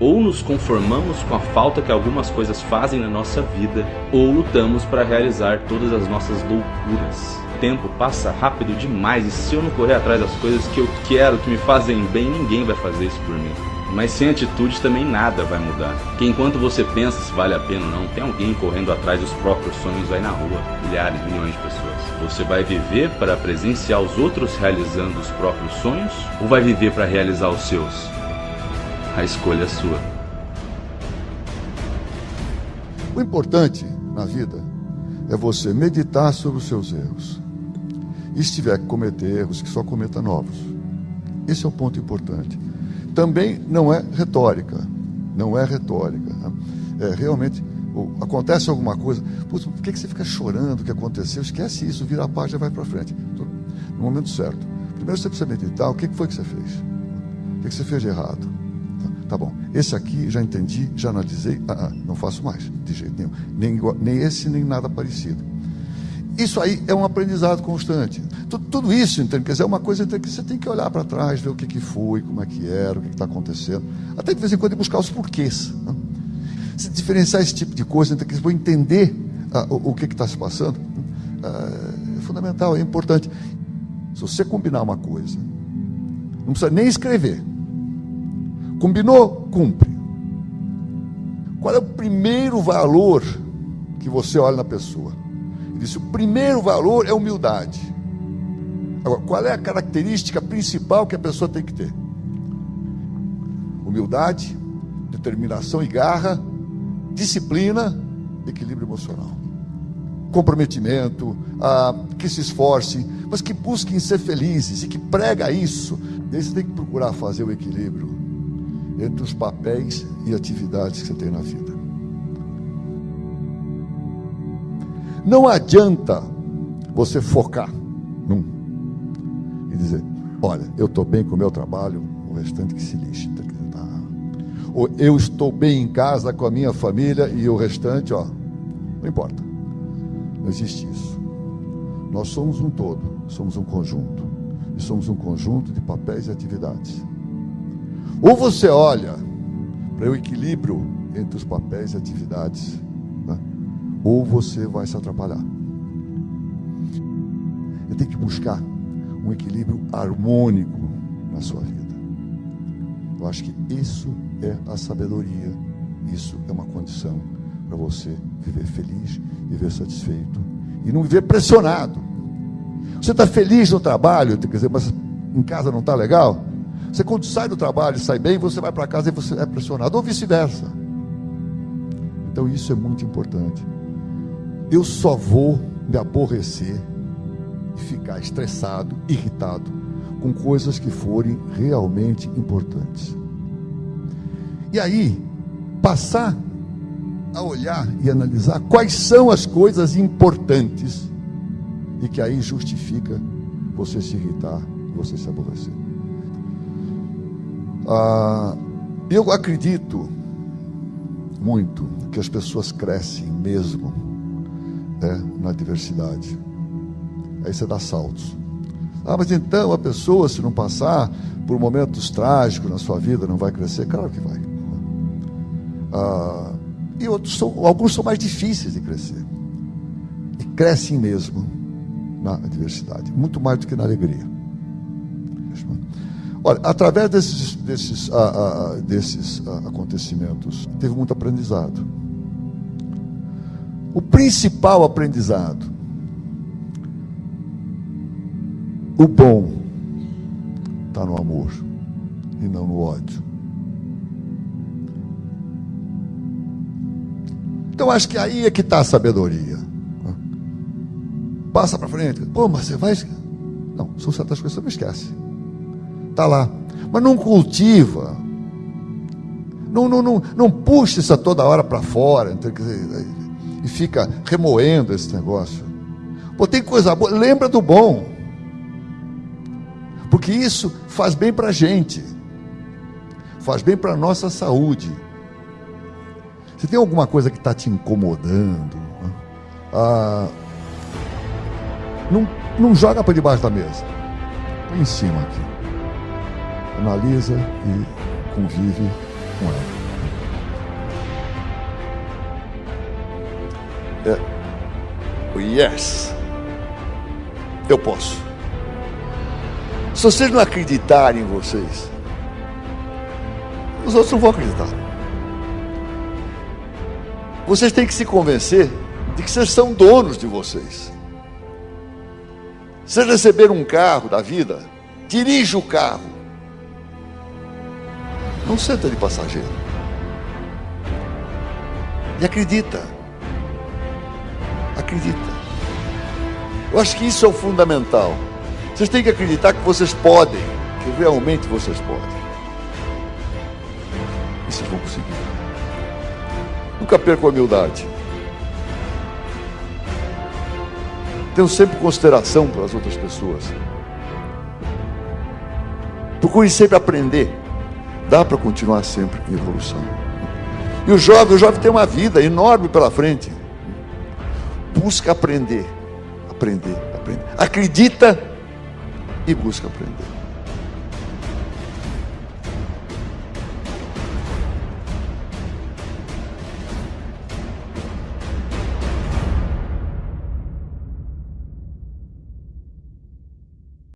Ou nos conformamos com a falta que algumas coisas fazem na nossa vida, ou lutamos para realizar todas as nossas loucuras. O tempo passa rápido demais e se eu não correr atrás das coisas que eu quero, que me fazem bem, ninguém vai fazer isso por mim. Mas sem atitude também nada vai mudar. Porque enquanto você pensa se vale a pena ou não, tem alguém correndo atrás dos próprios sonhos aí na rua. Milhares, milhões de pessoas. Você vai viver para presenciar os outros realizando os próprios sonhos? Ou vai viver para realizar os seus? A escolha é sua. O importante na vida é você meditar sobre os seus erros. E se tiver que cometer erros, que só cometa novos. Esse é o ponto importante também não é retórica. Não é retórica. Né? É, realmente, acontece alguma coisa. Putz, por que, que você fica chorando o que aconteceu? Esquece isso, vira a página e vai para frente. No momento certo. Primeiro você precisa meditar o que foi que você fez. O que, que você fez de errado. Tá bom, esse aqui já entendi, já analisei, ah, ah, não faço mais, de jeito nenhum. Nem, nem esse, nem nada parecido. Isso aí é um aprendizado constante. Tudo, tudo isso, entende? Quer dizer, é uma coisa que você tem que olhar para trás, ver o que, que foi, como é que era, o que está acontecendo. Até de vez em quando buscar os porquês. Né? Se diferenciar esse tipo de coisa, então, que você entender ah, o, o, que está se passando, ah, é fundamental, é importante. Se você combinar uma coisa, não precisa nem escrever. Combinou? Cumpre. Qual é o primeiro valor que você olha na pessoa? Ele disse: o primeiro valor é humildade. Agora, qual é a característica principal que a pessoa tem que ter? Humildade, determinação e garra, disciplina, equilíbrio emocional. Comprometimento, ah, que se esforce, mas que busquem ser felizes e que prega isso. E aí você tem que procurar fazer o equilíbrio entre os papéis e atividades que você tem na vida. Não adianta você focar num e dizer: olha, eu estou bem com o meu trabalho, o restante que se lixe. Tá? Ou eu estou bem em casa com a minha família e o restante, ó, não importa. Não existe isso. Nós somos um todo, somos um conjunto. E somos um conjunto de papéis e atividades. Ou você olha para o equilíbrio entre os papéis e atividades ou você vai se atrapalhar. Eu tenho que buscar um equilíbrio harmônico na sua vida. Eu acho que isso é a sabedoria, isso é uma condição para você viver feliz, viver satisfeito e não viver pressionado. Você está feliz no trabalho, quer dizer, mas em casa não está legal? Você quando sai do trabalho, sai bem, você vai para casa e você é pressionado, ou vice-versa. Então isso é muito importante eu só vou me aborrecer e ficar estressado, irritado com coisas que forem realmente importantes. E aí, passar a olhar e analisar quais são as coisas importantes e que aí justifica você se irritar, você se aborrecer. Ah, eu acredito muito que as pessoas crescem mesmo né, na diversidade. Aí você dá saltos. Ah, mas então a pessoa, se não passar por momentos trágicos na sua vida, não vai crescer? Claro que vai. Ah, e outros são, alguns são mais difíceis de crescer. E crescem mesmo na diversidade, muito mais do que na alegria. Olha, através desses, desses, ah, ah, ah desses acontecimentos, teve muito aprendizado. O principal aprendizado. O bom está no amor e não no ódio. Então acho que aí é que está a sabedoria. Passa para frente. Pô, mas você vai. Não, são certas coisas você não esquece. Está lá. Mas não cultiva. Não, não, não, não puxa isso toda hora para fora. E fica remoendo esse negócio. Pô, tem coisa boa, lembra do bom. Porque isso faz bem para a gente, faz bem para a nossa saúde. Se tem alguma coisa que está te incomodando, ah, não, não joga para debaixo da mesa, põe em cima aqui analisa e convive com ela. É, yes, eu posso. Se vocês não acreditarem em vocês, os outros não vão acreditar. Vocês têm que se convencer de que vocês são donos de vocês. Se receber um carro da vida, dirija o carro não senta de passageiro. E acredita. Acredita. Eu acho que isso é o fundamental. Vocês têm que acreditar que vocês podem, que realmente vocês podem. E vocês vão conseguir. Nunca perca a humildade. Tenham sempre consideração para as outras pessoas. Procure sempre aprender. Dá para continuar sempre em evolução. E o jovem, o jovem tem uma vida enorme pela frente. Busca aprender, aprender, aprender. Acredita e busca aprender.